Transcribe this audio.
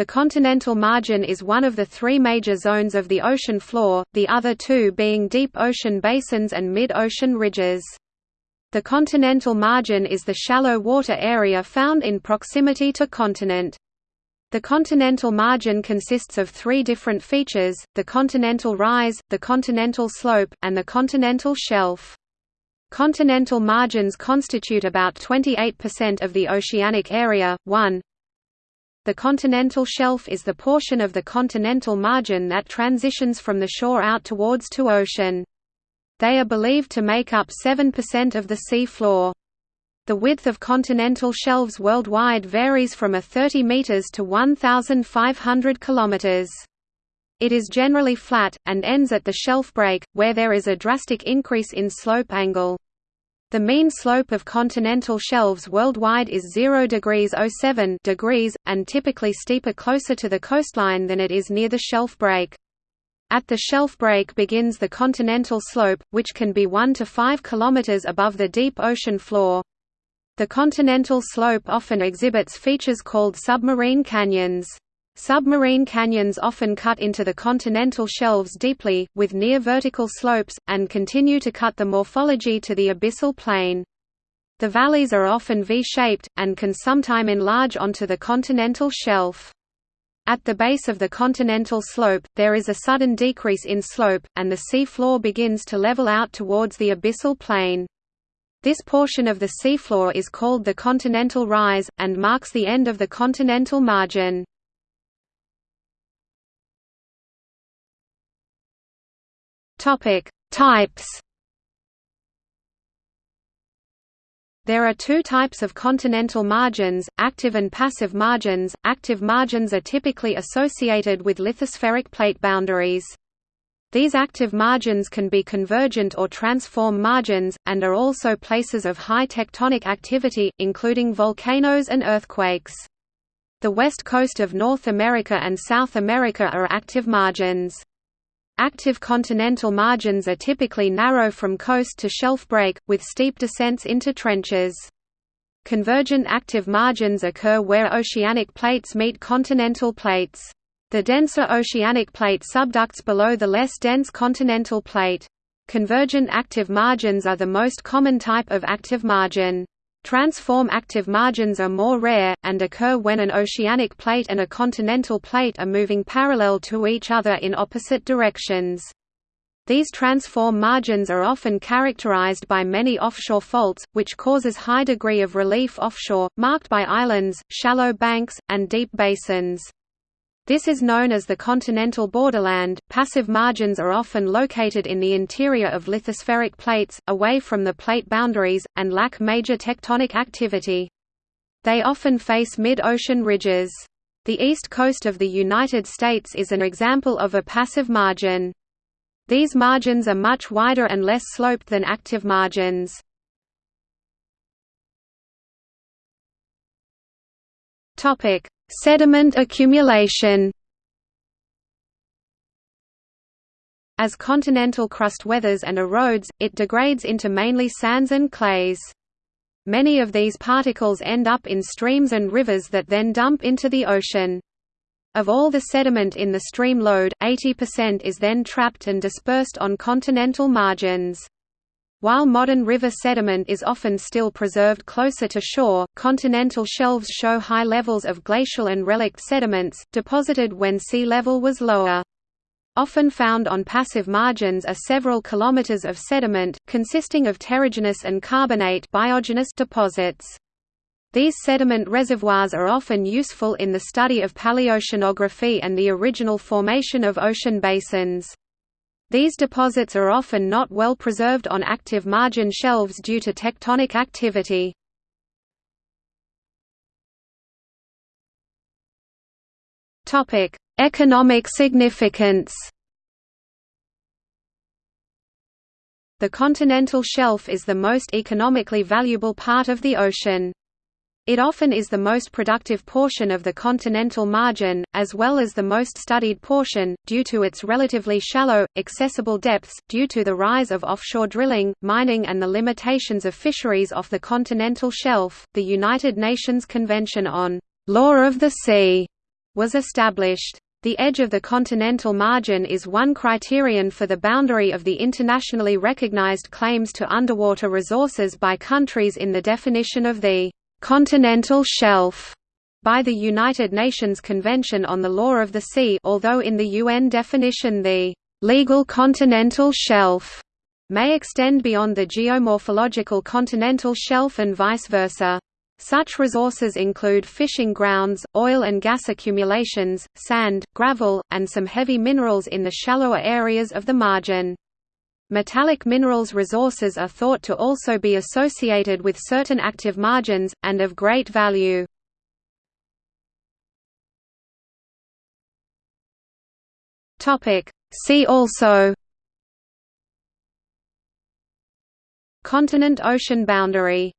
The continental margin is one of the three major zones of the ocean floor, the other two being deep ocean basins and mid-ocean ridges. The continental margin is the shallow water area found in proximity to continent. The continental margin consists of three different features, the continental rise, the continental slope, and the continental shelf. Continental margins constitute about 28% of the oceanic area. 1. The continental shelf is the portion of the continental margin that transitions from the shore out towards to ocean. They are believed to make up 7% of the sea floor. The width of continental shelves worldwide varies from a 30 meters to 1,500 kilometers. It is generally flat, and ends at the shelf break, where there is a drastic increase in slope angle. The mean slope of continental shelves worldwide is 0 degrees 07 degrees, and typically steeper closer to the coastline than it is near the shelf break. At the shelf break begins the continental slope, which can be 1 to 5 km above the deep ocean floor. The continental slope often exhibits features called submarine canyons. Submarine canyons often cut into the continental shelves deeply, with near-vertical slopes, and continue to cut the morphology to the abyssal plain. The valleys are often V-shaped, and can sometime enlarge onto the continental shelf. At the base of the continental slope, there is a sudden decrease in slope, and the sea floor begins to level out towards the abyssal plain. This portion of the seafloor is called the continental rise, and marks the end of the continental margin. Types There are two types of continental margins, active and passive margins. Active margins are typically associated with lithospheric plate boundaries. These active margins can be convergent or transform margins, and are also places of high tectonic activity, including volcanoes and earthquakes. The west coast of North America and South America are active margins. Active continental margins are typically narrow from coast to shelf break, with steep descents into trenches. Convergent active margins occur where oceanic plates meet continental plates. The denser oceanic plate subducts below the less dense continental plate. Convergent active margins are the most common type of active margin. Transform active margins are more rare, and occur when an oceanic plate and a continental plate are moving parallel to each other in opposite directions. These transform margins are often characterized by many offshore faults, which causes high degree of relief offshore, marked by islands, shallow banks, and deep basins. This is known as the continental borderland. Passive margins are often located in the interior of lithospheric plates, away from the plate boundaries, and lack major tectonic activity. They often face mid-ocean ridges. The east coast of the United States is an example of a passive margin. These margins are much wider and less sloped than active margins. Topic: Sediment accumulation As continental crust weathers and erodes, it degrades into mainly sands and clays. Many of these particles end up in streams and rivers that then dump into the ocean. Of all the sediment in the stream load, 80% is then trapped and dispersed on continental margins. While modern river sediment is often still preserved closer to shore, continental shelves show high levels of glacial and relict sediments, deposited when sea level was lower. Often found on passive margins are several kilometers of sediment, consisting of terrigenous and carbonate biogenous deposits. These sediment reservoirs are often useful in the study of paleoceanography and the original formation of ocean basins. These deposits are often not well preserved on active margin shelves due to tectonic activity. Economic significance The continental shelf is the most economically valuable part of the ocean. It often is the most productive portion of the continental margin, as well as the most studied portion, due to its relatively shallow, accessible depths, due to the rise of offshore drilling, mining and the limitations of fisheries off the continental shelf. The United Nations Convention on Law of the Sea was established. The edge of the continental margin is one criterion for the boundary of the internationally recognized claims to underwater resources by countries in the definition of the continental shelf by the United Nations Convention on the Law of the Sea although in the UN definition the legal continental shelf may extend beyond the geomorphological continental shelf and vice versa. Such resources include fishing grounds, oil and gas accumulations, sand, gravel, and some heavy minerals in the shallower areas of the margin. Metallic minerals resources are thought to also be associated with certain active margins, and of great value. See also Continent-ocean boundary